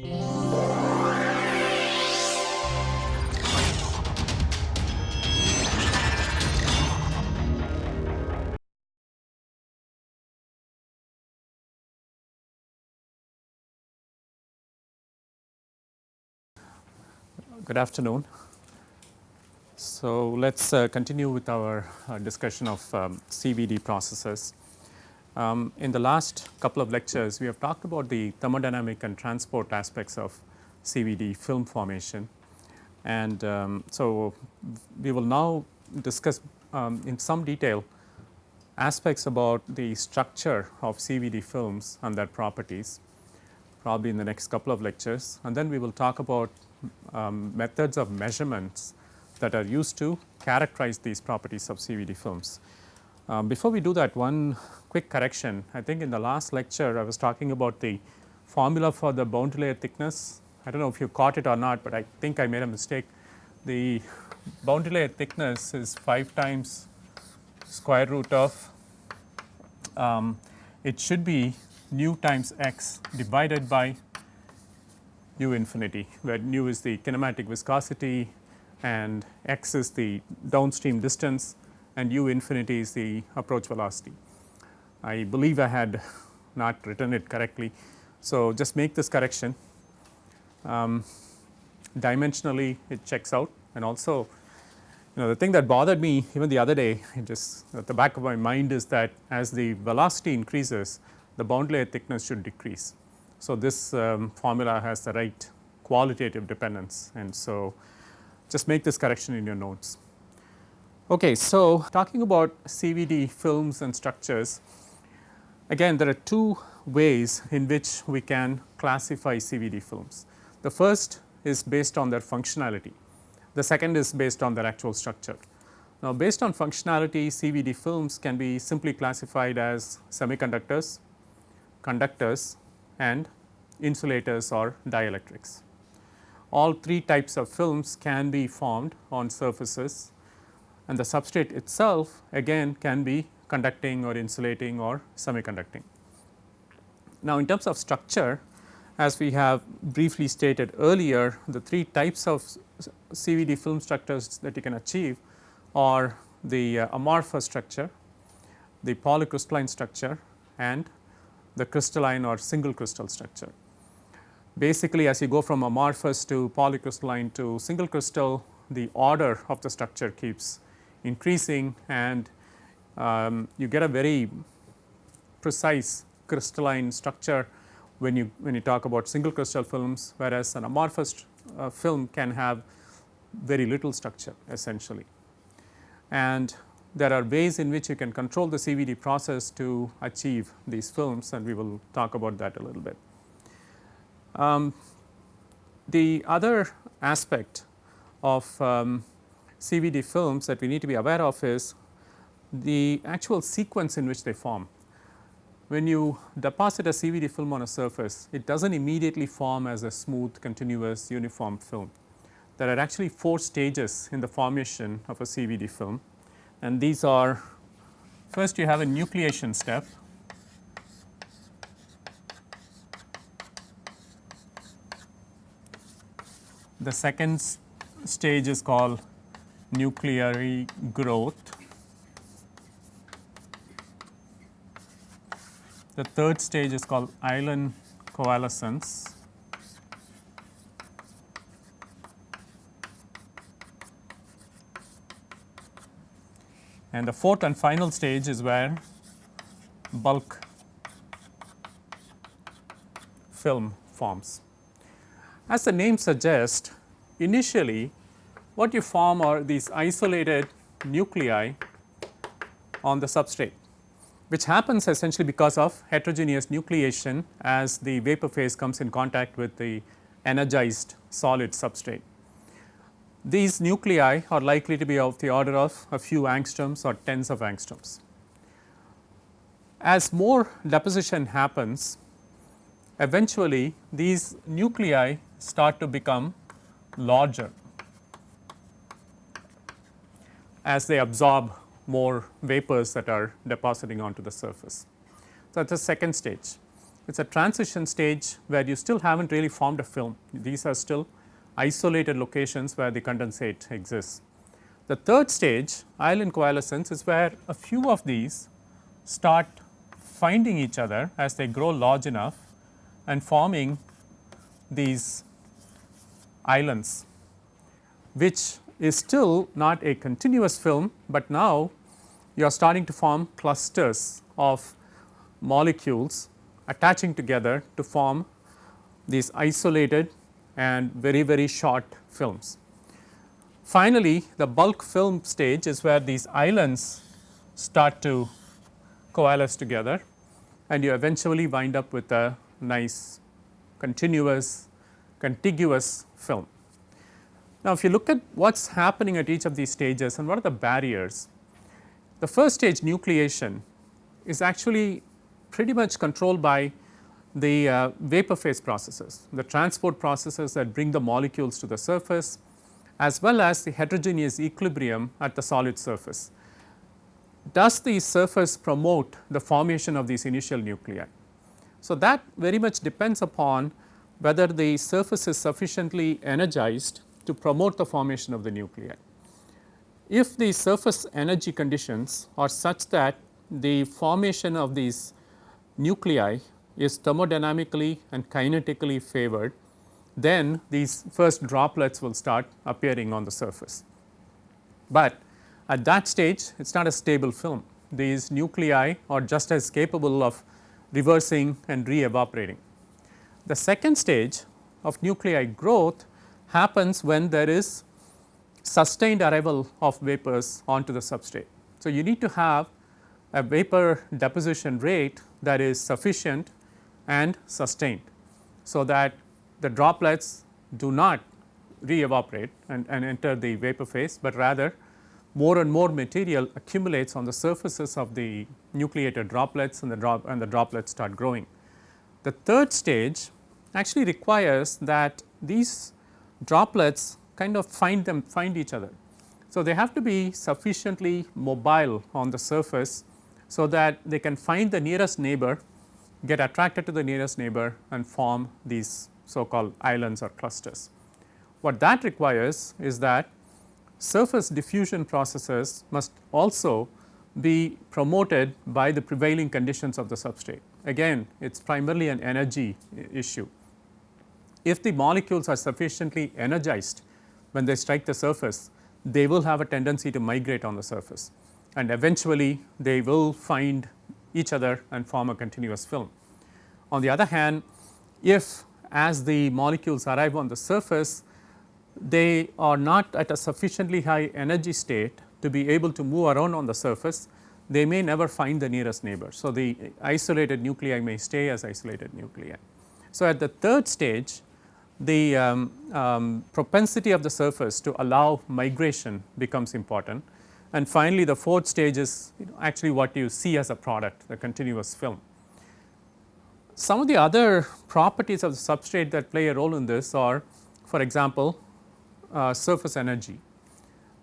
Good afternoon. So, let us uh, continue with our uh, discussion of um, CVD processes. Um, in the last couple of lectures, we have talked about the thermodynamic and transport aspects of CVD film formation. And um, so, we will now discuss um, in some detail aspects about the structure of CVD films and their properties probably in the next couple of lectures. And then we will talk about um, methods of measurements that are used to characterize these properties of CVD films. Um, before we do that one quick correction, I think in the last lecture I was talking about the formula for the boundary layer thickness. I do not know if you caught it or not, but I think I made a mistake. The boundary layer thickness is 5 times square root of um, it should be nu times x divided by nu infinity where nu is the kinematic viscosity and x is the downstream distance and u infinity is the approach velocity. I believe I had not written it correctly. So, just make this correction um, dimensionally it checks out and also you know the thing that bothered me even the other day it just at the back of my mind is that as the velocity increases the boundary layer thickness should decrease. So, this um, formula has the right qualitative dependence and so just make this correction in your notes. Okay, so talking about CVD films and structures again there are two ways in which we can classify CVD films. The first is based on their functionality, the second is based on their actual structure. Now, based on functionality CVD films can be simply classified as semiconductors, conductors and insulators or dielectrics. All three types of films can be formed on surfaces and the substrate itself again can be conducting or insulating or semiconducting. Now, in terms of structure as we have briefly stated earlier the three types of CVD film structures that you can achieve are the uh, amorphous structure, the polycrystalline structure and the crystalline or single crystal structure. Basically as you go from amorphous to polycrystalline to single crystal the order of the structure keeps increasing and um, you get a very precise crystalline structure when you when you talk about single crystal films whereas an amorphous uh, film can have very little structure essentially. And there are ways in which you can control the CVD process to achieve these films and we will talk about that a little bit. Um, the other aspect of um, CVD films that we need to be aware of is the actual sequence in which they form. When you deposit a CVD film on a surface, it does not immediately form as a smooth continuous uniform film. There are actually 4 stages in the formation of a CVD film and these are first you have a nucleation step. The second stage is called nuclear growth. The third stage is called island coalescence. and the fourth and final stage is where bulk film forms. As the name suggests initially what you form are these isolated nuclei on the substrate which happens essentially because of heterogeneous nucleation as the vapor phase comes in contact with the energized solid substrate. These nuclei are likely to be of the order of a few angstroms or tens of angstroms. As more deposition happens, eventually these nuclei start to become larger as they absorb more vapors that are depositing onto the surface. So, that is the second stage. it is a transition stage where you still have not really formed a film. These are still isolated locations where the condensate exists. The third stage island coalescence is where a few of these start finding each other as they grow large enough and forming these islands, which is still not a continuous film, but now you are starting to form clusters of molecules attaching together to form these isolated and very very short films. Finally, the bulk film stage is where these islands start to coalesce together and you eventually wind up with a nice continuous contiguous film. Now, if you look at what is happening at each of these stages and what are the barriers, the first stage nucleation is actually pretty much controlled by the uh, vapor phase processes, the transport processes that bring the molecules to the surface as well as the heterogeneous equilibrium at the solid surface. Does the surface promote the formation of these initial nuclei? So, that very much depends upon whether the surface is sufficiently energized to promote the formation of the nuclei. If the surface energy conditions are such that the formation of these nuclei is thermodynamically and kinetically favored, then these first droplets will start appearing on the surface. But at that stage it is not a stable film, these nuclei are just as capable of reversing and re-evaporating. The second stage of nuclei growth happens when there is sustained arrival of vapors onto the substrate. So, you need to have a vapor deposition rate that is sufficient and sustained. So, that the droplets do not re-evaporate and, and enter the vapor phase, but rather more and more material accumulates on the surfaces of the nucleated droplets and the and the droplets start growing. The third stage actually requires that these droplets kind of find them find each other. So, they have to be sufficiently mobile on the surface so that they can find the nearest neighbor, get attracted to the nearest neighbor and form these so called islands or clusters. What that requires is that surface diffusion processes must also be promoted by the prevailing conditions of the substrate. Again it is primarily an energy issue. If the molecules are sufficiently energized when they strike the surface, they will have a tendency to migrate on the surface and eventually they will find each other and form a continuous film. On the other hand, if as the molecules arrive on the surface, they are not at a sufficiently high energy state to be able to move around on the surface, they may never find the nearest neighbor. So, the isolated nuclei may stay as isolated nuclei. So, at the third stage the um, um, propensity of the surface to allow migration becomes important and finally, the fourth stage is actually what you see as a product the continuous film. Some of the other properties of the substrate that play a role in this are for example, uh, surface energy,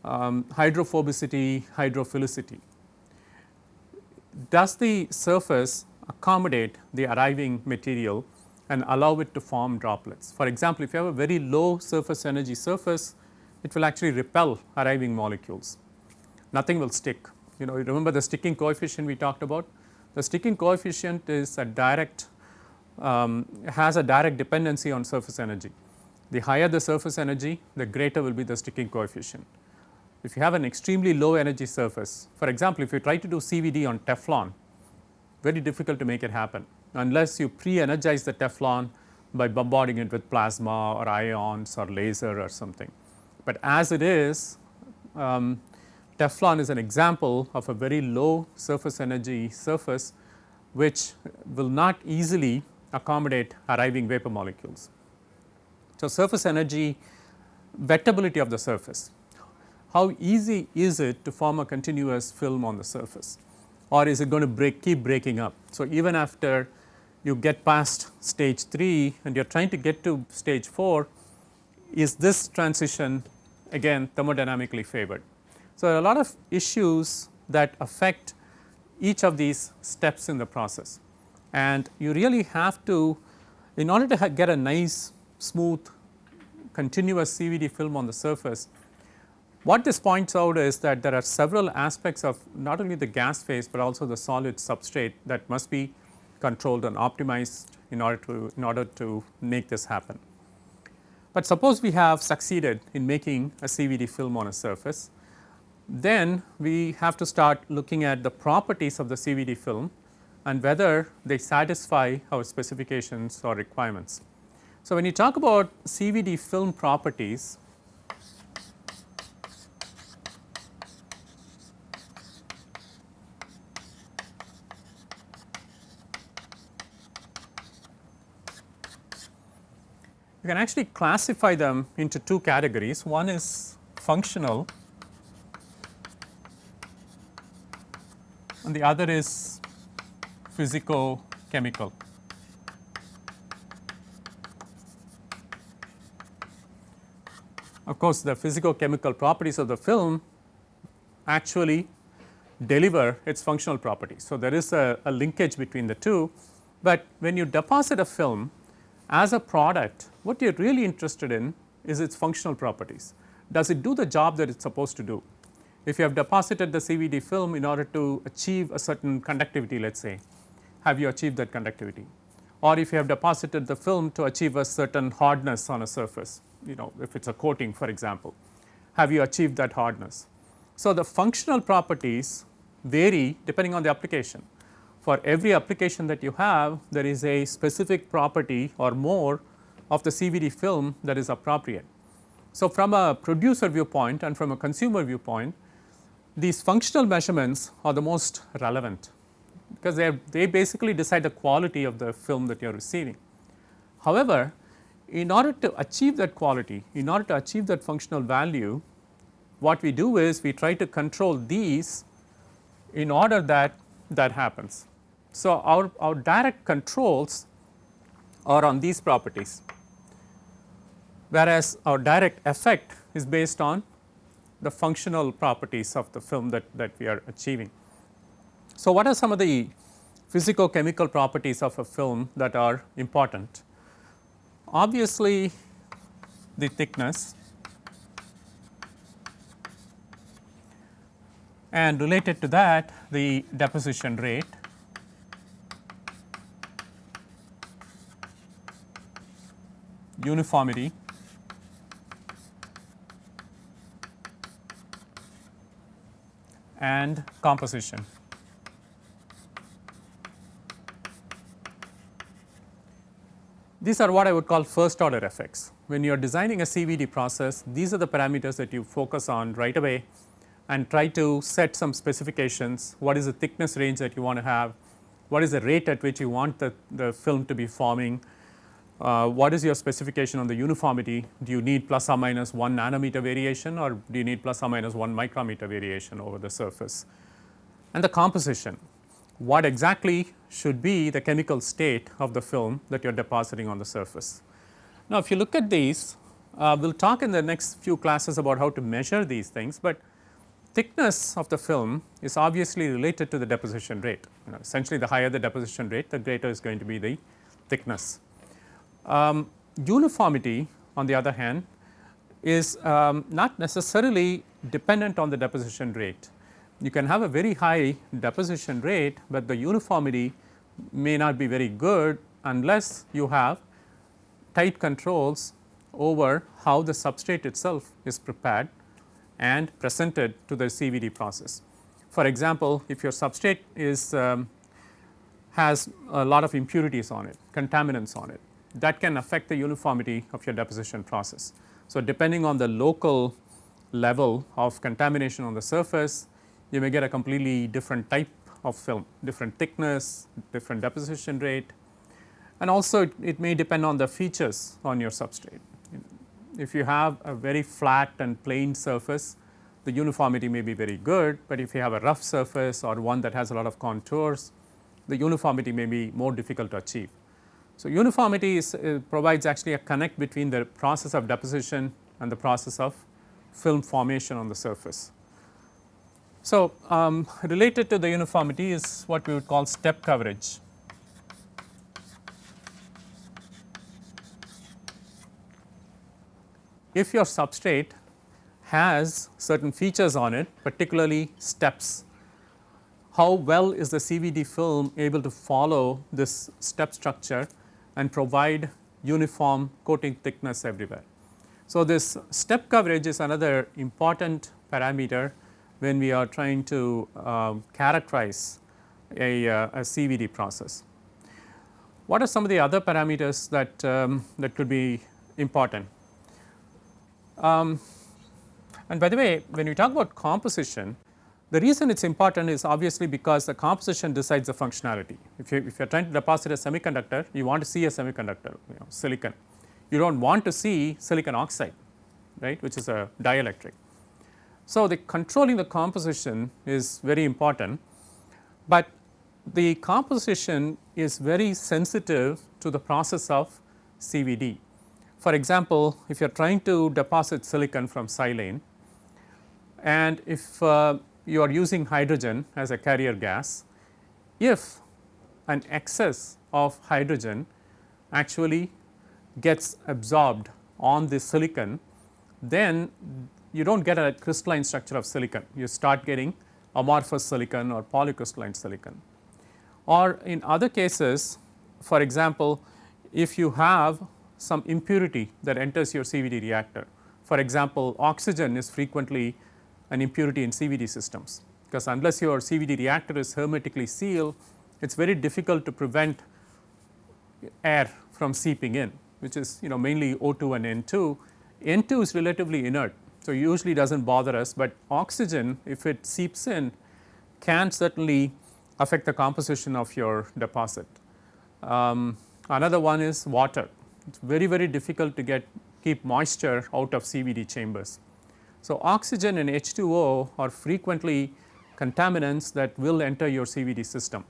um, hydrophobicity, hydrophilicity. Does the surface accommodate the arriving material and allow it to form droplets? For example, if you have a very low surface energy surface, it will actually repel arriving molecules nothing will stick. You know, you remember the sticking coefficient we talked about? The sticking coefficient is a direct, um, has a direct dependency on surface energy. The higher the surface energy, the greater will be the sticking coefficient. If you have an extremely low energy surface, for example, if you try to do CVD on Teflon, very difficult to make it happen unless you pre-energize the Teflon by bombarding it with plasma or ions or laser or something. But as it is, um, Teflon is an example of a very low surface energy surface which will not easily accommodate arriving vapor molecules. So, surface energy wettability of the surface, how easy is it to form a continuous film on the surface or is it going to break keep breaking up. So, even after you get past stage 3 and you are trying to get to stage 4, is this transition again thermodynamically favored. So, a lot of issues that affect each of these steps in the process and you really have to in order to get a nice smooth continuous CVD film on the surface. What this points out is that there are several aspects of not only the gas phase, but also the solid substrate that must be controlled and optimized in order to in order to make this happen. But suppose we have succeeded in making a CVD film on a surface, then we have to start looking at the properties of the CVD film and whether they satisfy our specifications or requirements. So, when you talk about CVD film properties, you can actually classify them into two categories. One is functional and the other is physico chemical. Of course, the physico chemical properties of the film actually deliver its functional properties. So, there is a, a linkage between the two, but when you deposit a film as a product what you are really interested in is its functional properties. Does it do the job that it is supposed to do? If you have deposited the CVD film in order to achieve a certain conductivity let us say, have you achieved that conductivity? Or if you have deposited the film to achieve a certain hardness on a surface, you know if it is a coating for example, have you achieved that hardness? So, the functional properties vary depending on the application. For every application that you have, there is a specific property or more of the CVD film that is appropriate. So, from a producer viewpoint and from a consumer viewpoint, these functional measurements are the most relevant because they, they basically decide the quality of the film that you are receiving. However, in order to achieve that quality, in order to achieve that functional value, what we do is we try to control these in order that that happens. So, our, our direct controls are on these properties whereas our direct effect is based on the functional properties of the film that, that we are achieving. So, what are some of the physico chemical properties of a film that are important? Obviously, the thickness and related to that the deposition rate uniformity and composition. These are what I would call first order effects. When you are designing a CVD process, these are the parameters that you focus on right away and try to set some specifications. What is the thickness range that you want to have? What is the rate at which you want the, the film to be forming? Uh, what is your specification on the uniformity? Do you need plus or minus 1 nanometer variation or do you need plus or minus 1 micrometer variation over the surface? And the composition, what exactly should be the chemical state of the film that you are depositing on the surface. Now, if you look at these, uh, we will talk in the next few classes about how to measure these things, but thickness of the film is obviously related to the deposition rate. You know, essentially the higher the deposition rate, the greater is going to be the thickness. Um, uniformity on the other hand is um, not necessarily dependent on the deposition rate. You can have a very high deposition rate, but the uniformity may not be very good unless you have tight controls over how the substrate itself is prepared and presented to the CVD process. For example, if your substrate is um, has a lot of impurities on it, contaminants on it, that can affect the uniformity of your deposition process. So, depending on the local level of contamination on the surface, you may get a completely different type of film, different thickness, different deposition rate and also it, it may depend on the features on your substrate. If you have a very flat and plain surface, the uniformity may be very good, but if you have a rough surface or one that has a lot of contours, the uniformity may be more difficult to achieve. So, uniformity is, uh, provides actually a connect between the process of deposition and the process of film formation on the surface. So, um, related to the uniformity is what we would call step coverage. If your substrate has certain features on it particularly steps, how well is the CVD film able to follow this step structure and provide uniform coating thickness everywhere. So, this step coverage is another important parameter when we are trying to uh, characterize a, uh, a, CVD process. What are some of the other parameters that, um, that could be important? Um, and by the way, when we talk about composition, the reason it is important is obviously because the composition decides the functionality. If you, if you are trying to deposit a semiconductor, you want to see a semiconductor, you know, silicon. You do not want to see silicon oxide, right, which is a dielectric. So, the controlling the composition is very important, but the composition is very sensitive to the process of CVD. For example, if you are trying to deposit silicon from silane and if uh, you are using hydrogen as a carrier gas, if an excess of hydrogen actually gets absorbed on the silicon, then you do not get a crystalline structure of silicon, you start getting amorphous silicon or polycrystalline silicon. Or in other cases, for example, if you have some impurity that enters your CVD reactor, for example, oxygen is frequently an impurity in CVD systems, because unless your CVD reactor is hermetically sealed, it is very difficult to prevent air from seeping in, which is you know mainly O2 and N2. N2 is relatively inert, so usually does not bother us, but oxygen if it seeps in can certainly affect the composition of your deposit. Um, another one is water, it is very very difficult to get keep moisture out of CVD chambers. So, oxygen and H2O are frequently contaminants that will enter your CVD system.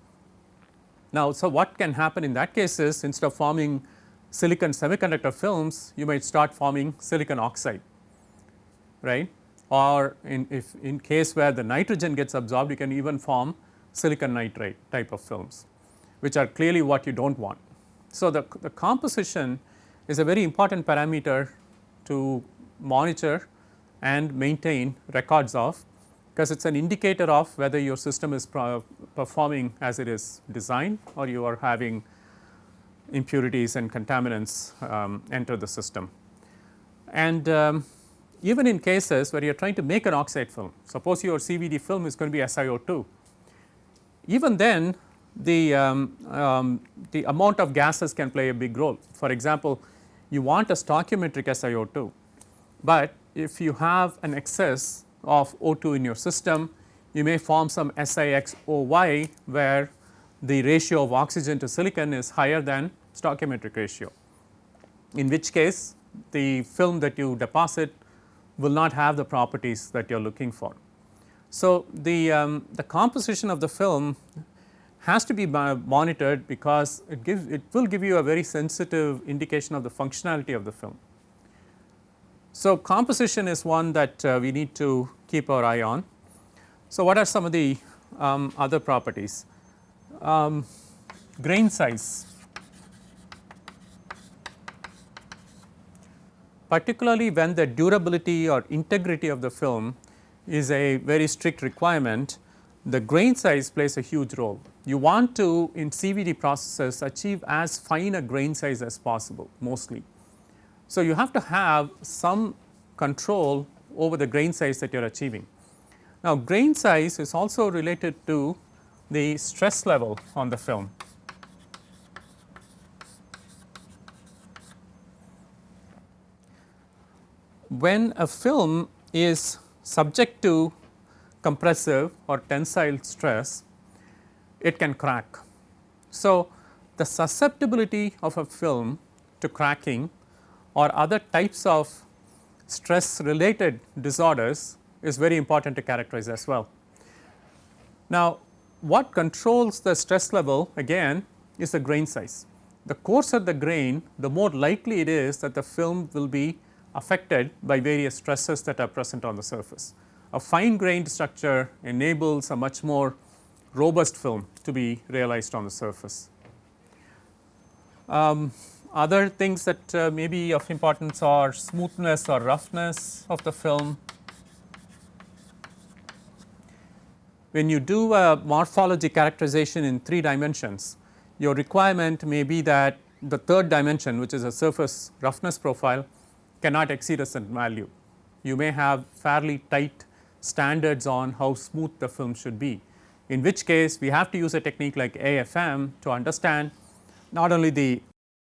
Now, so what can happen in that case is instead of forming silicon semiconductor films, you might start forming silicon oxide, right? Or in if in case where the nitrogen gets absorbed, you can even form silicon nitride type of films, which are clearly what you do not want. So, the, the composition is a very important parameter to monitor and maintain records of because it is an indicator of whether your system is performing as it is designed or you are having impurities and contaminants um, enter the system. And um, even in cases where you are trying to make an oxide film, suppose your CVD film is going to be SiO2, even then the, um, um, the amount of gases can play a big role. For example, you want a stoichiometric SiO2, but if you have an excess of O2 in your system, you may form some SiXOY where the ratio of oxygen to silicon is higher than stoichiometric ratio, in which case the film that you deposit will not have the properties that you are looking for. So, the, um, the composition of the film has to be monitored because it gives it will give you a very sensitive indication of the functionality of the film. So, composition is one that uh, we need to keep our eye on. So, what are some of the um, other properties? Um, grain size, particularly when the durability or integrity of the film is a very strict requirement, the grain size plays a huge role. You want to in CVD processes achieve as fine a grain size as possible mostly so, you have to have some control over the grain size that you are achieving. Now, grain size is also related to the stress level on the film. When a film is subject to compressive or tensile stress, it can crack. So, the susceptibility of a film to cracking or other types of stress related disorders is very important to characterize as well. Now, what controls the stress level again is the grain size. The coarser the grain, the more likely it is that the film will be affected by various stresses that are present on the surface. A fine grained structure enables a much more robust film to be realized on the surface. Um, other things that uh, may be of importance are smoothness or roughness of the film. When you do a morphology characterization in 3 dimensions, your requirement may be that the third dimension which is a surface roughness profile cannot exceed a certain value. You may have fairly tight standards on how smooth the film should be, in which case we have to use a technique like AFM to understand not only the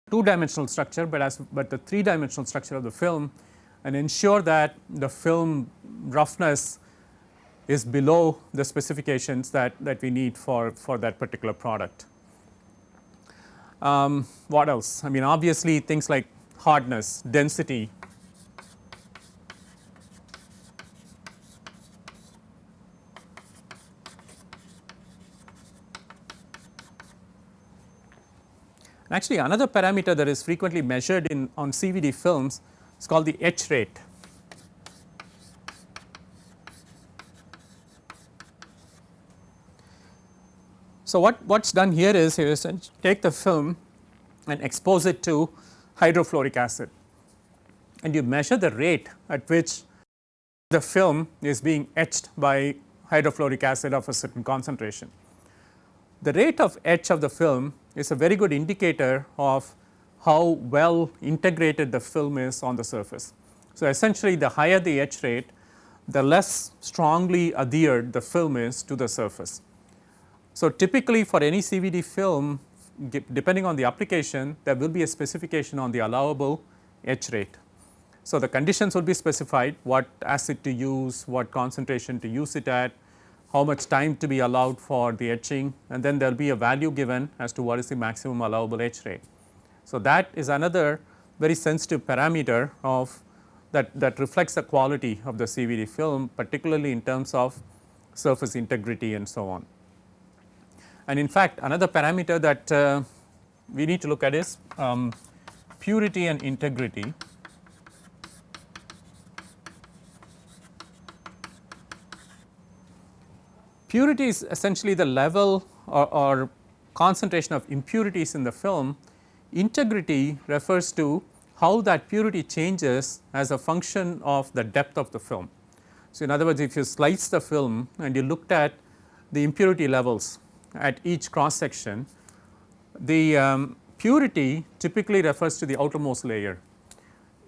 two dimensional structure, but as but the three dimensional structure of the film and ensure that the film roughness is below the specifications that, that we need for, for that particular product. Um, what else? I mean obviously things like hardness, density. Actually another parameter that is frequently measured in on CVD films is called the etch rate. So, what what is done here is you take the film and expose it to hydrofluoric acid and you measure the rate at which the film is being etched by hydrofluoric acid of a certain concentration. The rate of etch of the film is a very good indicator of how well integrated the film is on the surface. So, essentially the higher the etch rate the less strongly adhered the film is to the surface. So, typically for any CVD film depending on the application there will be a specification on the allowable etch rate. So, the conditions will be specified what acid to use, what concentration to use it at, how much time to be allowed for the etching and then there will be a value given as to what is the maximum allowable etch rate. So, that is another very sensitive parameter of that, that reflects the quality of the CVD film particularly in terms of surface integrity and so on. And in fact, another parameter that uh, we need to look at is um, purity and integrity. Purity is essentially the level or, or, concentration of impurities in the film. Integrity refers to how that purity changes as a function of the depth of the film. So, in other words if you slice the film and you looked at the impurity levels at each cross section, the um, purity typically refers to the outermost layer.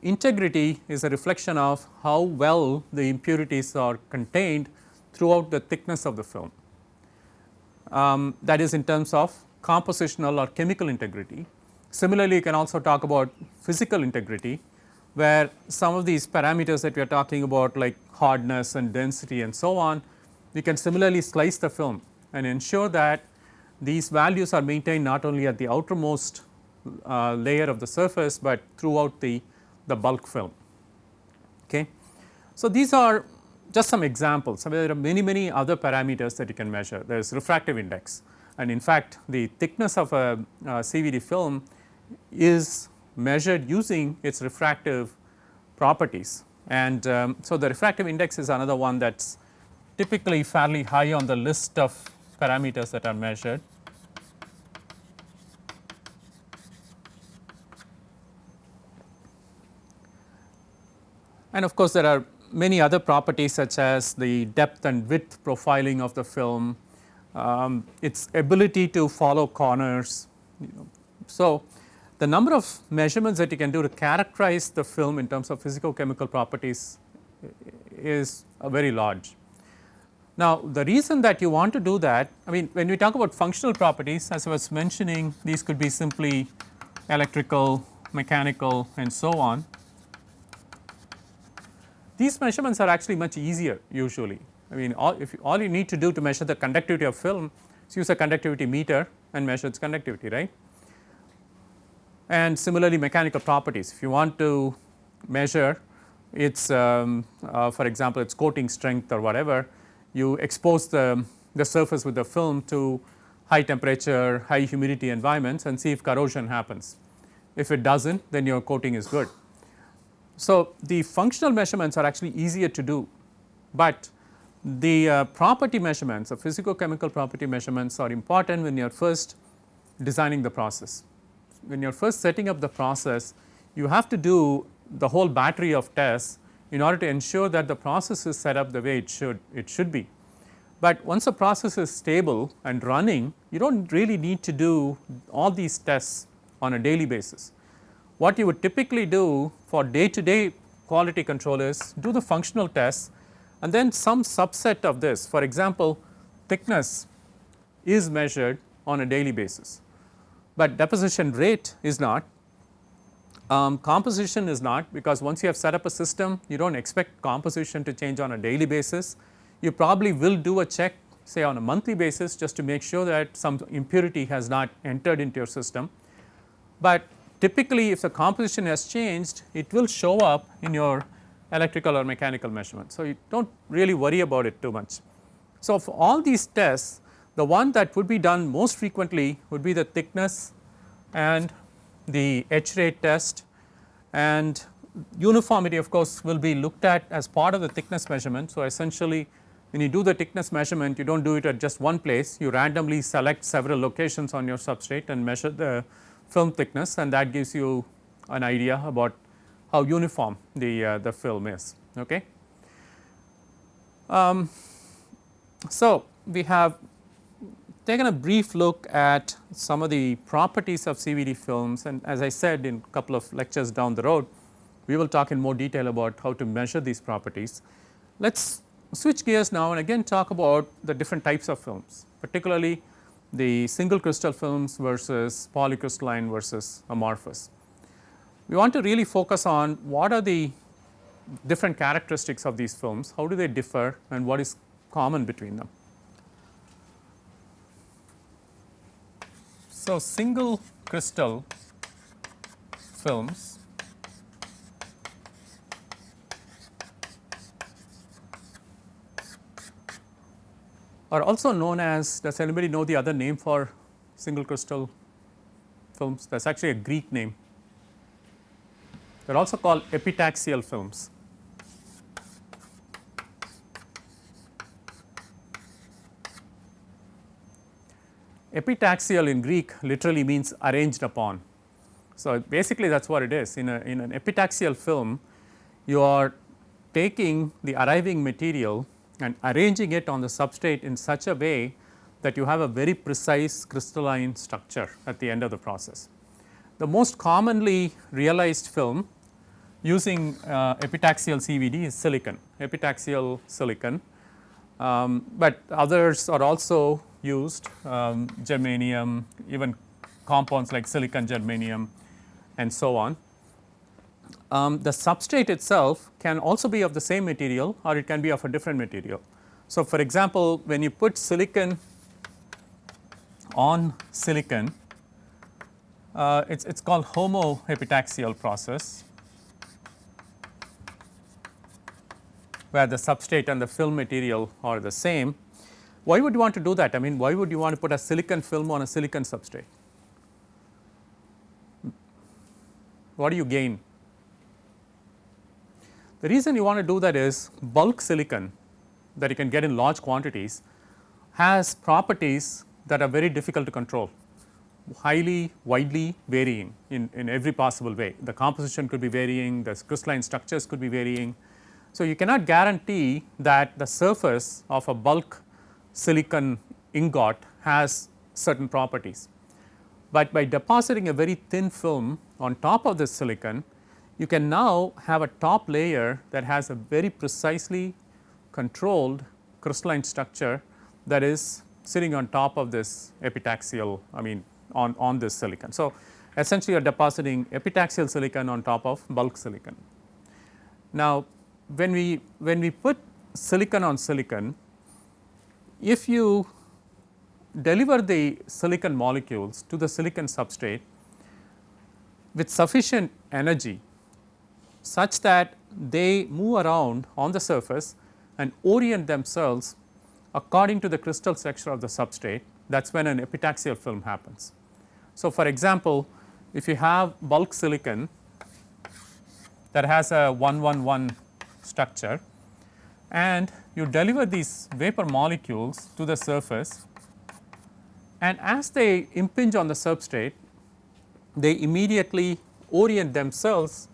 Integrity is a reflection of how well the impurities are contained throughout the thickness of the film. Um, that is in terms of compositional or chemical integrity. Similarly, you can also talk about physical integrity where some of these parameters that we are talking about like hardness and density and so on, we can similarly slice the film and ensure that these values are maintained not only at the outermost uh, layer of the surface, but throughout the, the bulk film. Okay. So, these are just some examples. There are many many other parameters that you can measure. There is refractive index and in fact, the thickness of a, a CVD film is measured using its refractive properties. And um, so, the refractive index is another one that is typically fairly high on the list of parameters that are measured. And of course, there are many other properties such as the depth and width profiling of the film, um, its ability to follow corners. You know. So, the number of measurements that you can do to characterize the film in terms of physical chemical properties is very large. Now, the reason that you want to do that, I mean when we talk about functional properties as I was mentioning these could be simply electrical, mechanical and so on. These measurements are actually much easier usually. I mean all if you, all you need to do to measure the conductivity of film is use a conductivity meter and measure its conductivity right. And similarly mechanical properties if you want to measure its um, uh, for example its coating strength or whatever you expose the, the surface with the film to high temperature, high humidity environments and see if corrosion happens. If it does not then your coating is good. So, the functional measurements are actually easier to do, but the uh, property measurements or physical chemical property measurements are important when you are first designing the process. when you are first setting up the process you have to do the whole battery of tests in order to ensure that the process is set up the way it should it should be. But once the process is stable and running you do not really need to do all these tests on a daily basis. What you would typically do for day to day quality control is do the functional tests and then some subset of this for example thickness is measured on a daily basis, but deposition rate is not um, composition is not because once you have set up a system you do not expect composition to change on a daily basis. You probably will do a check say on a monthly basis just to make sure that some impurity has not entered into your system. But typically if the composition has changed it will show up in your electrical or mechanical measurement. So, you do not really worry about it too much. So, for all these tests the one that would be done most frequently would be the thickness and the etch rate test and uniformity of course will be looked at as part of the thickness measurement. So, essentially when you do the thickness measurement you do not do it at just one place you randomly select several locations on your substrate and measure the film thickness and that gives you an idea about how uniform the, uh, the film is. Okay. Um, so, we have taken a brief look at some of the properties of CVD films and as I said in a couple of lectures down the road, we will talk in more detail about how to measure these properties. Let us switch gears now and again talk about the different types of films, particularly the single crystal films versus polycrystalline versus amorphous. We want to really focus on what are the different characteristics of these films, how do they differ and what is common between them. So, single crystal films are also known as does anybody know the other name for single crystal films that is actually a Greek name. They are also called epitaxial films. Epitaxial in Greek literally means arranged upon. So, basically that is what it is in, a, in an epitaxial film you are taking the arriving material and arranging it on the substrate in such a way that you have a very precise crystalline structure at the end of the process. The most commonly realized film using uh, epitaxial CVD is silicon, epitaxial silicon, um, but others are also used um, germanium even compounds like silicon germanium and so on. Um, the substrate itself can also be of the same material or it can be of a different material. So, for example, when you put silicon on silicon uh, it is it's called homoepitaxial process where the substrate and the film material are the same why would you want to do that? I mean, why would you want to put a silicon film on a silicon substrate? What do you gain? The reason you want to do that is bulk silicon that you can get in large quantities has properties that are very difficult to control, highly widely varying in, in every possible way. The composition could be varying, the crystalline structures could be varying. So, you cannot guarantee that the surface of a bulk silicon ingot has certain properties. But by depositing a very thin film on top of this silicon, you can now have a top layer that has a very precisely controlled crystalline structure that is sitting on top of this epitaxial I mean on, on this silicon. So, essentially you are depositing epitaxial silicon on top of bulk silicon. Now, when we when we put silicon on silicon if you deliver the silicon molecules to the silicon substrate with sufficient energy such that they move around on the surface and orient themselves according to the crystal structure of the substrate that is when an epitaxial film happens. So, for example, if you have bulk silicon that has a 111 structure and you deliver these vapor molecules to the surface and as they impinge on the substrate they immediately orient themselves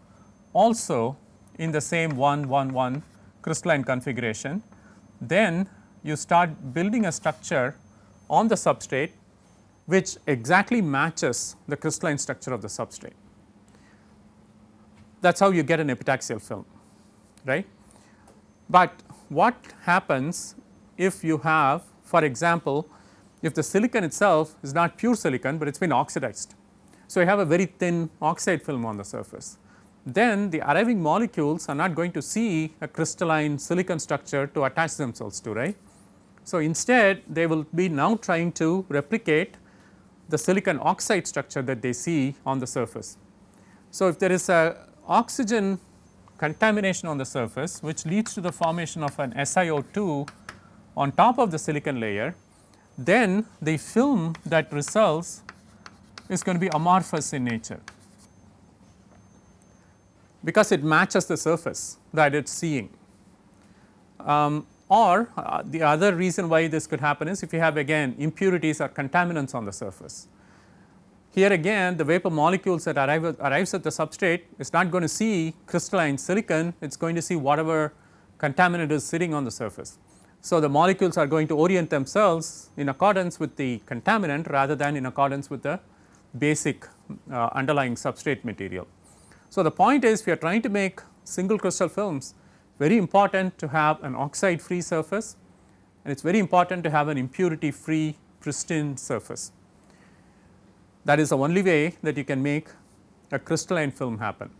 also in the same 1 1 1 crystalline configuration. Then you start building a structure on the substrate which exactly matches the crystalline structure of the substrate. That is how you get an epitaxial film right. But what happens if you have for example, if the silicon itself is not pure silicon, but it has been oxidized. So, you have a very thin oxide film on the surface. Then the arriving molecules are not going to see a crystalline silicon structure to attach themselves to right. So, instead they will be now trying to replicate the silicon oxide structure that they see on the surface. So, if there is a oxygen contamination on the surface which leads to the formation of an SiO2 on top of the silicon layer, then the film that results is going to be amorphous in nature because it matches the surface that it is seeing. Um, or uh, the other reason why this could happen is if you have again impurities or contaminants on the surface. Here again the vapor molecules that arrive arrives at the substrate is not going to see crystalline silicon, it is going to see whatever contaminant is sitting on the surface. So, the molecules are going to orient themselves in accordance with the contaminant rather than in accordance with the basic uh, underlying substrate material. So, the point is we are trying to make single crystal films very important to have an oxide free surface and it is very important to have an impurity free pristine surface. That is the only way that you can make a crystalline film happen.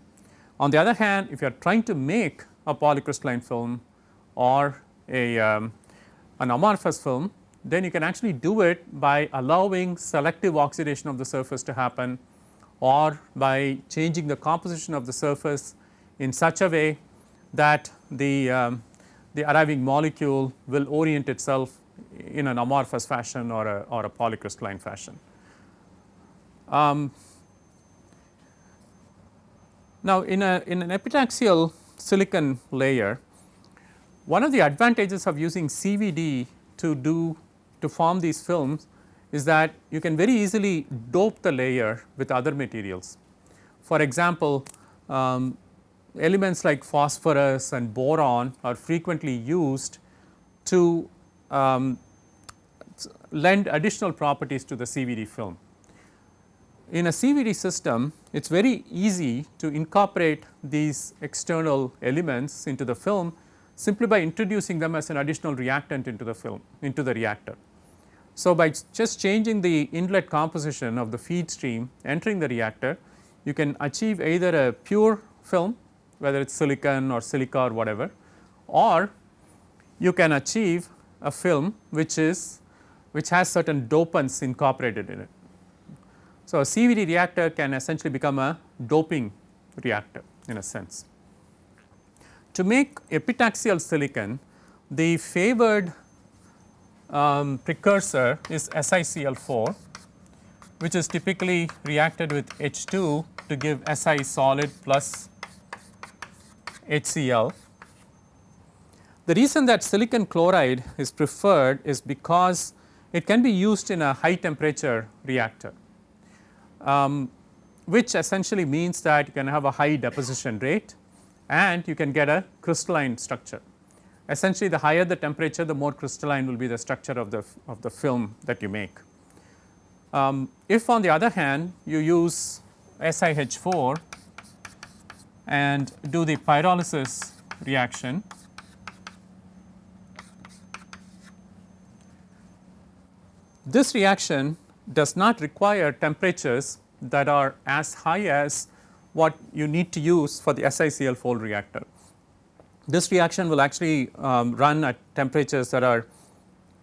On the other hand, if you are trying to make a polycrystalline film or a um, an amorphous film, then you can actually do it by allowing selective oxidation of the surface to happen or by changing the composition of the surface in such a way that the, um, the arriving molecule will orient itself in an amorphous fashion or a, or a polycrystalline fashion. Um, now, in, a, in an epitaxial silicon layer, one of the advantages of using CVD to do to form these films is that you can very easily dope the layer with other materials. For example, um, elements like phosphorus and boron are frequently used to um, lend additional properties to the CVD film. In a CVD system, it is very easy to incorporate these external elements into the film simply by introducing them as an additional reactant into the film into the reactor. So, by just changing the inlet composition of the feed stream entering the reactor, you can achieve either a pure film whether it is silicon or silica or whatever or you can achieve a film which is which has certain dopants incorporated in it. So, a CVD reactor can essentially become a doping reactor in a sense. To make epitaxial silicon, the favored um, precursor is SiCl4 which is typically reacted with H2 to give Si solid plus HCl. The reason that silicon chloride is preferred is because it can be used in a high temperature reactor, um, which essentially means that you can have a high deposition rate and you can get a crystalline structure. Essentially the higher the temperature the more crystalline will be the structure of the, of the film that you make. Um, if on the other hand you use SiH4 and do the pyrolysis reaction. This reaction does not require temperatures that are as high as what you need to use for the SiCl4 reactor. This reaction will actually um, run at temperatures that are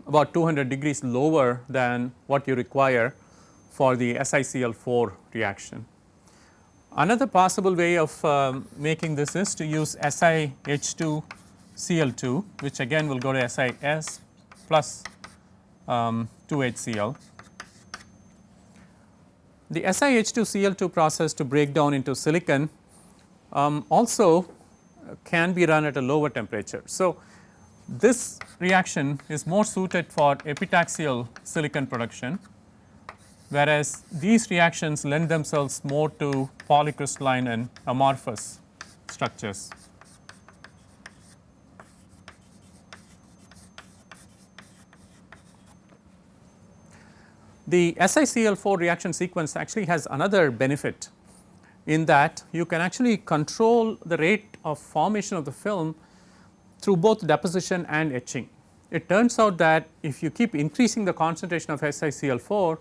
about 200 degrees lower than what you require for the SiCl4 reaction. Another possible way of um, making this is to use SiH2 Cl2 which again will go to SiS plus um, 2HCl. The SiH2 Cl2 process to break down into silicon um, also can be run at a lower temperature. So, this reaction is more suited for epitaxial silicon production whereas these reactions lend themselves more to polycrystalline and amorphous structures. The SiCl4 reaction sequence actually has another benefit in that you can actually control the rate of formation of the film through both deposition and etching. It turns out that if you keep increasing the concentration of SiCl4,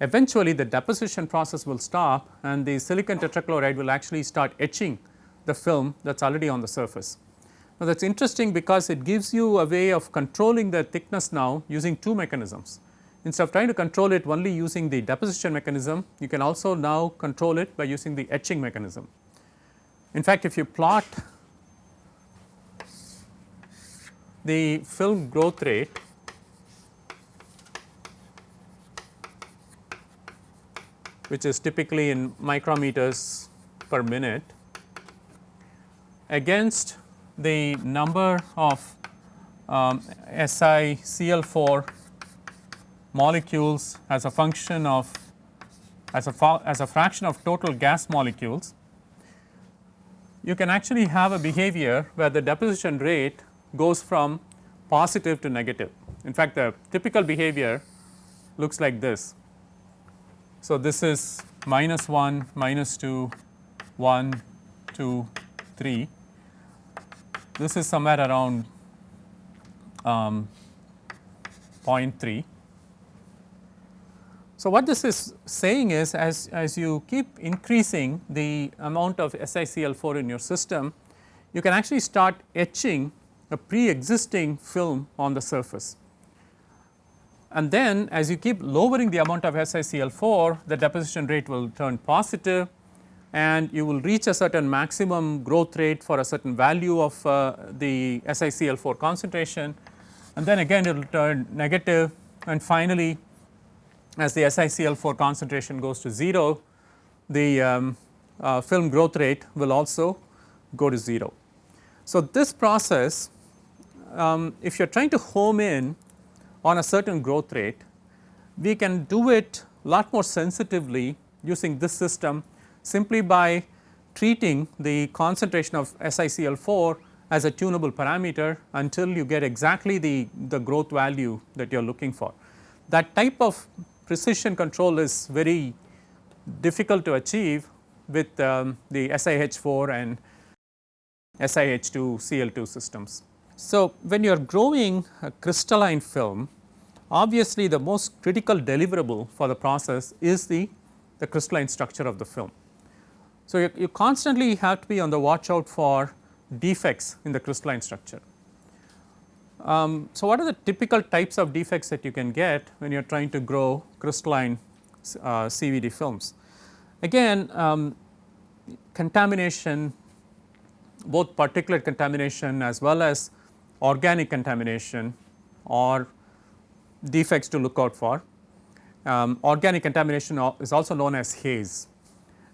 eventually the deposition process will stop and the silicon tetrachloride will actually start etching the film that is already on the surface. Now, that is interesting because it gives you a way of controlling the thickness now using two mechanisms. Instead of trying to control it only using the deposition mechanism, you can also now control it by using the etching mechanism. In fact, if you plot the film growth rate which is typically in micrometers per minute against the number of um, SiCl4 molecules as a function of as a, as a fraction of total gas molecules, you can actually have a behavior where the deposition rate goes from positive to negative. In fact, the typical behavior looks like this. So, this is minus 1, minus 2, 1, 2, 3. This is somewhere around um, 0.3 so, what this is saying is as, as you keep increasing the amount of SiCl4 in your system, you can actually start etching a pre-existing film on the surface. And then as you keep lowering the amount of SiCl4, the deposition rate will turn positive and you will reach a certain maximum growth rate for a certain value of uh, the SiCl4 concentration and then again it will turn negative and finally as the SiCl4 concentration goes to 0, the um, uh, film growth rate will also go to 0. So, this process um, if you are trying to home in on a certain growth rate, we can do it a lot more sensitively using this system simply by treating the concentration of SiCl4 as a tunable parameter until you get exactly the, the growth value that you are looking for. That type of precision control is very difficult to achieve with um, the SiH4 and SiH2 Cl2 systems. So, when you are growing a crystalline film obviously the most critical deliverable for the process is the, the crystalline structure of the film. So, you, you constantly have to be on the watch out for defects in the crystalline structure. Um, so, what are the typical types of defects that you can get when you are trying to grow crystalline uh, CVD films? Again um, contamination both particulate contamination as well as organic contamination or defects to look out for. Um, organic contamination is also known as haze.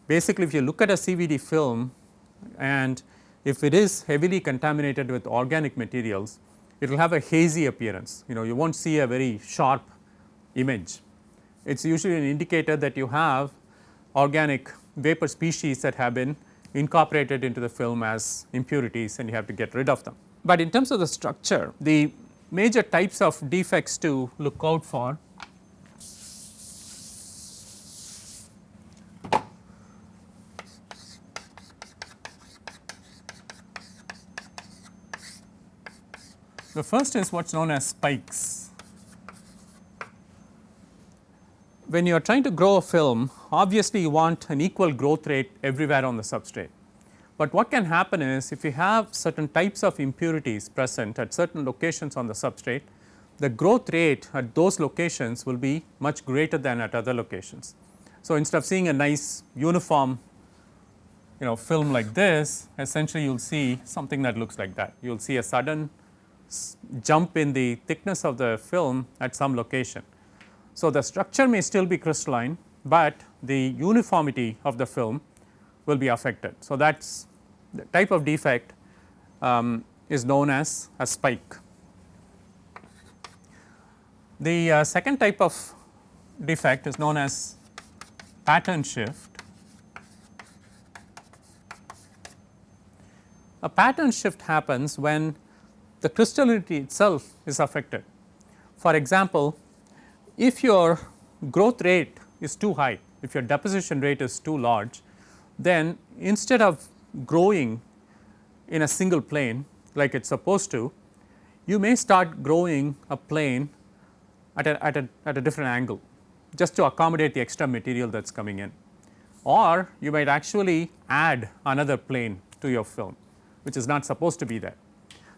Basically if you look at a CVD film and if it is heavily contaminated with organic materials it will have a hazy appearance you know you will not see a very sharp image. It is usually an indicator that you have organic vapor species that have been incorporated into the film as impurities and you have to get rid of them. But in terms of the structure the major types of defects to look out for The first is what is known as spikes. When you are trying to grow a film obviously you want an equal growth rate everywhere on the substrate. But what can happen is if you have certain types of impurities present at certain locations on the substrate, the growth rate at those locations will be much greater than at other locations. So, instead of seeing a nice uniform you know film like this essentially you will see something that looks like that. You will see a sudden jump in the thickness of the film at some location. So, the structure may still be crystalline, but the uniformity of the film will be affected. So, that is the type of defect um, is known as a spike. The uh, second type of defect is known as pattern shift. A pattern shift happens when the crystallinity itself is affected. For example, if your growth rate is too high, if your deposition rate is too large, then instead of growing in a single plane like it is supposed to, you may start growing a plane at a, at a, at a different angle just to accommodate the extra material that is coming in or you might actually add another plane to your film which is not supposed to be there.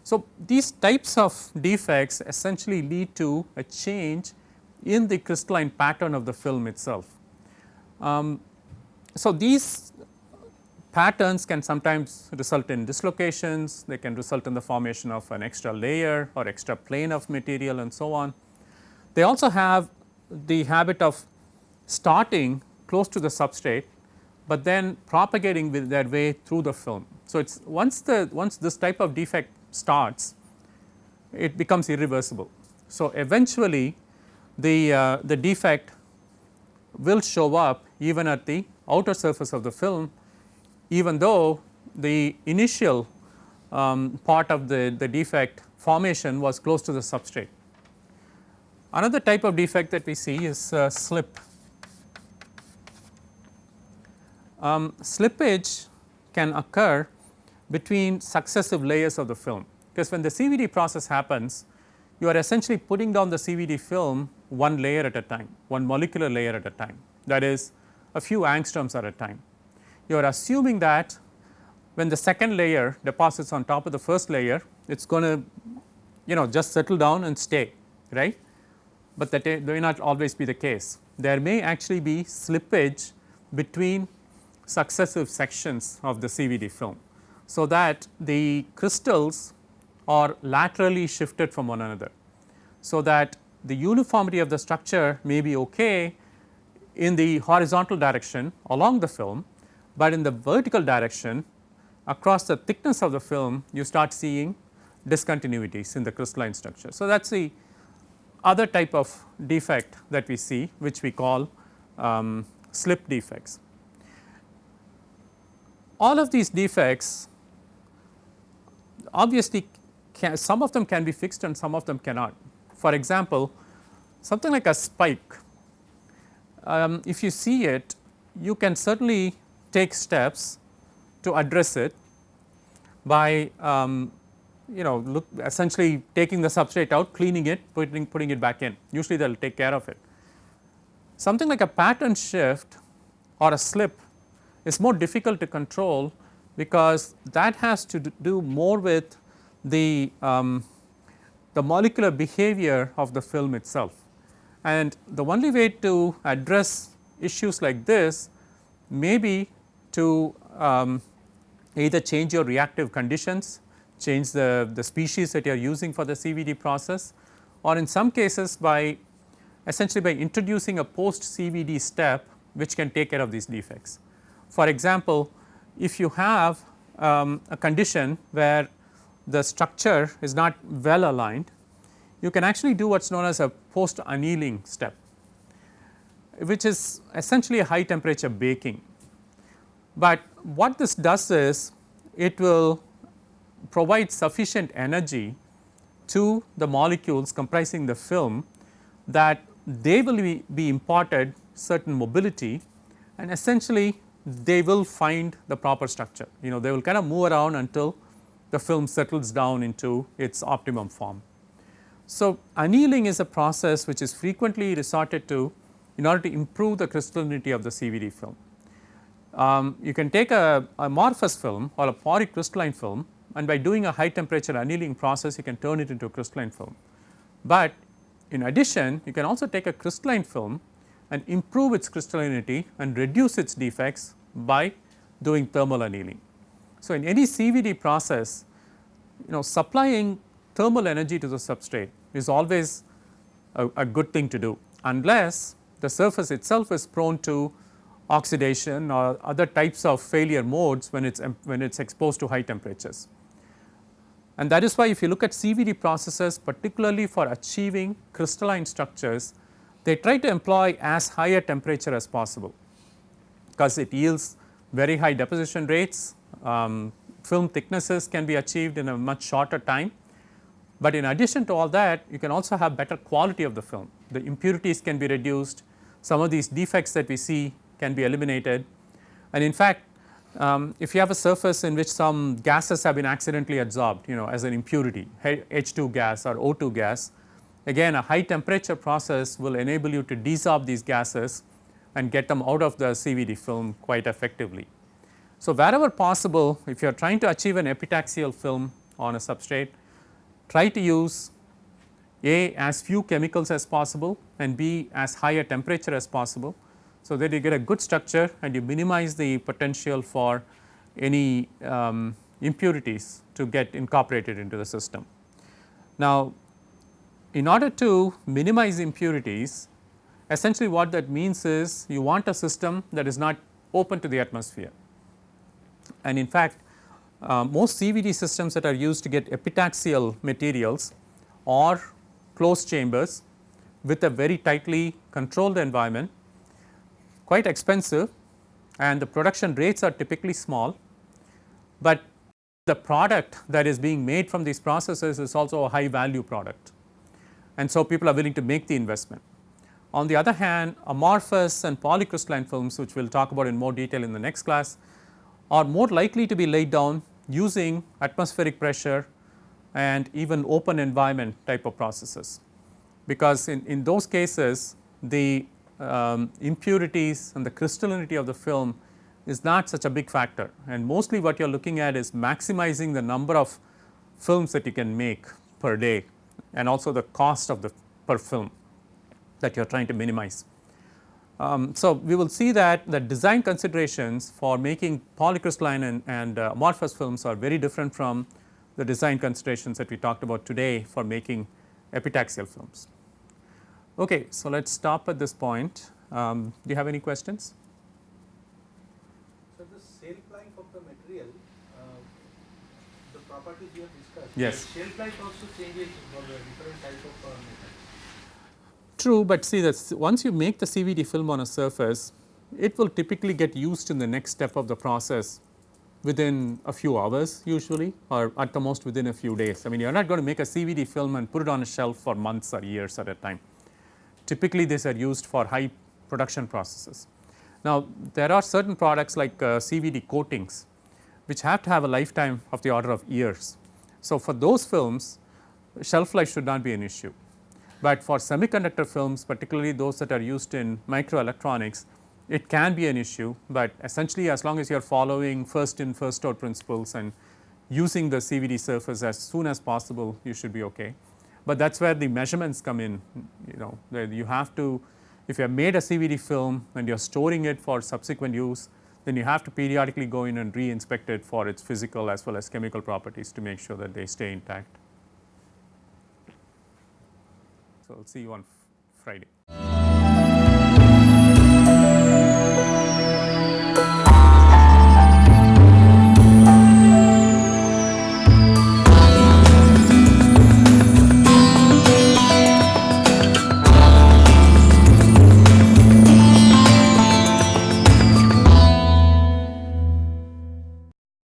So, these types of defects essentially lead to a change in the crystalline pattern of the film itself. Um, so, these patterns can sometimes result in dislocations, they can result in the formation of an extra layer or extra plane of material and so on. They also have the habit of starting close to the substrate, but then propagating with their way through the film. So, it is once the once this type of defect starts, it becomes irreversible. So, eventually the, uh, the defect will show up even at the outer surface of the film even though the initial um, part of the, the defect formation was close to the substrate. Another type of defect that we see is uh, slip. Um, slippage can occur between successive layers of the film because when the CVD process happens you are essentially putting down the CVD film one layer at a time, one molecular layer at a time that is a few angstroms at a time. You are assuming that when the second layer deposits on top of the first layer it is going to you know just settle down and stay right, but that may not always be the case. There may actually be slippage between successive sections of the CVD film. So, that the crystals are laterally shifted from one another. So, that the uniformity of the structure may be okay in the horizontal direction along the film, but in the vertical direction across the thickness of the film you start seeing discontinuities in the crystalline structure. So, that is the other type of defect that we see which we call um, slip defects. All of these defects obviously can, some of them can be fixed and some of them cannot. For example, something like a spike, um, if you see it, you can certainly take steps to address it by um, you know look essentially taking the substrate out, cleaning it, putting, putting it back in, usually they will take care of it. Something like a pattern shift or a slip is more difficult to control because that has to do more with the, um, the molecular behavior of the film itself. And the only way to address issues like this may be to um, either change your reactive conditions, change the, the species that you are using for the CVD process or in some cases by essentially by introducing a post CVD step which can take care of these defects. For example, if you have um, a condition where the structure is not well aligned, you can actually do what is known as a post annealing step, which is essentially a high temperature baking. But what this does is it will provide sufficient energy to the molecules comprising the film that they will be, be imparted certain mobility and essentially they will find the proper structure. You know they will kind of move around until the film settles down into its optimum form. So, annealing is a process which is frequently resorted to in order to improve the crystallinity of the CVD film. Um, you can take a, amorphous film or a polycrystalline film and by doing a high temperature annealing process you can turn it into a crystalline film. But in addition you can also take a crystalline film and improve its crystallinity and reduce its defects by doing thermal annealing. So, in any CVD process you know supplying thermal energy to the substrate is always a, a good thing to do unless the surface itself is prone to oxidation or other types of failure modes when it is when it is exposed to high temperatures. And that is why if you look at CVD processes particularly for achieving crystalline structures they try to employ as high a temperature as possible because it yields very high deposition rates, um, film thicknesses can be achieved in a much shorter time. But in addition to all that you can also have better quality of the film, the impurities can be reduced, some of these defects that we see can be eliminated. And in fact um, if you have a surface in which some gases have been accidentally absorbed you know as an impurity H2 gas or O2 gas again a high temperature process will enable you to desorb these gases and get them out of the CVD film quite effectively. So, wherever possible if you are trying to achieve an epitaxial film on a substrate try to use A as few chemicals as possible and B as high a temperature as possible so, that you get a good structure and you minimize the potential for any um, impurities to get incorporated into the system. Now, in order to minimize impurities essentially what that means is you want a system that is not open to the atmosphere. And in fact, uh, most CVD systems that are used to get epitaxial materials are closed chambers with a very tightly controlled environment quite expensive and the production rates are typically small, but the product that is being made from these processes is also a high value product and so people are willing to make the investment. On the other hand amorphous and polycrystalline films which we will talk about in more detail in the next class are more likely to be laid down using atmospheric pressure and even open environment type of processes. Because in, in those cases the um, impurities and the crystallinity of the film is not such a big factor and mostly what you are looking at is maximizing the number of films that you can make per day and also the cost of the per film that you are trying to minimize. Um, so, we will see that the design considerations for making polycrystalline and, and uh, amorphous films are very different from the design considerations that we talked about today for making epitaxial films. Okay, so let us stop at this point. Um, do you have any questions? So, the shelf life of the material, uh, the properties you have discussed, yes. shelf life also changes for the different type of uh. True, but see that once you make the CVD film on a surface, it will typically get used in the next step of the process within a few hours usually or at the most within a few days. I mean you are not going to make a CVD film and put it on a shelf for months or years at a time. Typically these are used for high production processes. Now there are certain products like uh, CVD coatings which have to have a lifetime of the order of years. So for those films shelf life should not be an issue, but for semiconductor films particularly those that are used in microelectronics it can be an issue, but essentially as long as you are following first in first out principles and using the CVD surface as soon as possible you should be okay. But that is where the measurements come in you know you have to if you have made a CVD film and you are storing it for subsequent use then you have to periodically go in and re-inspect it for its physical as well as chemical properties to make sure that they stay intact. So, I will see you on Friday.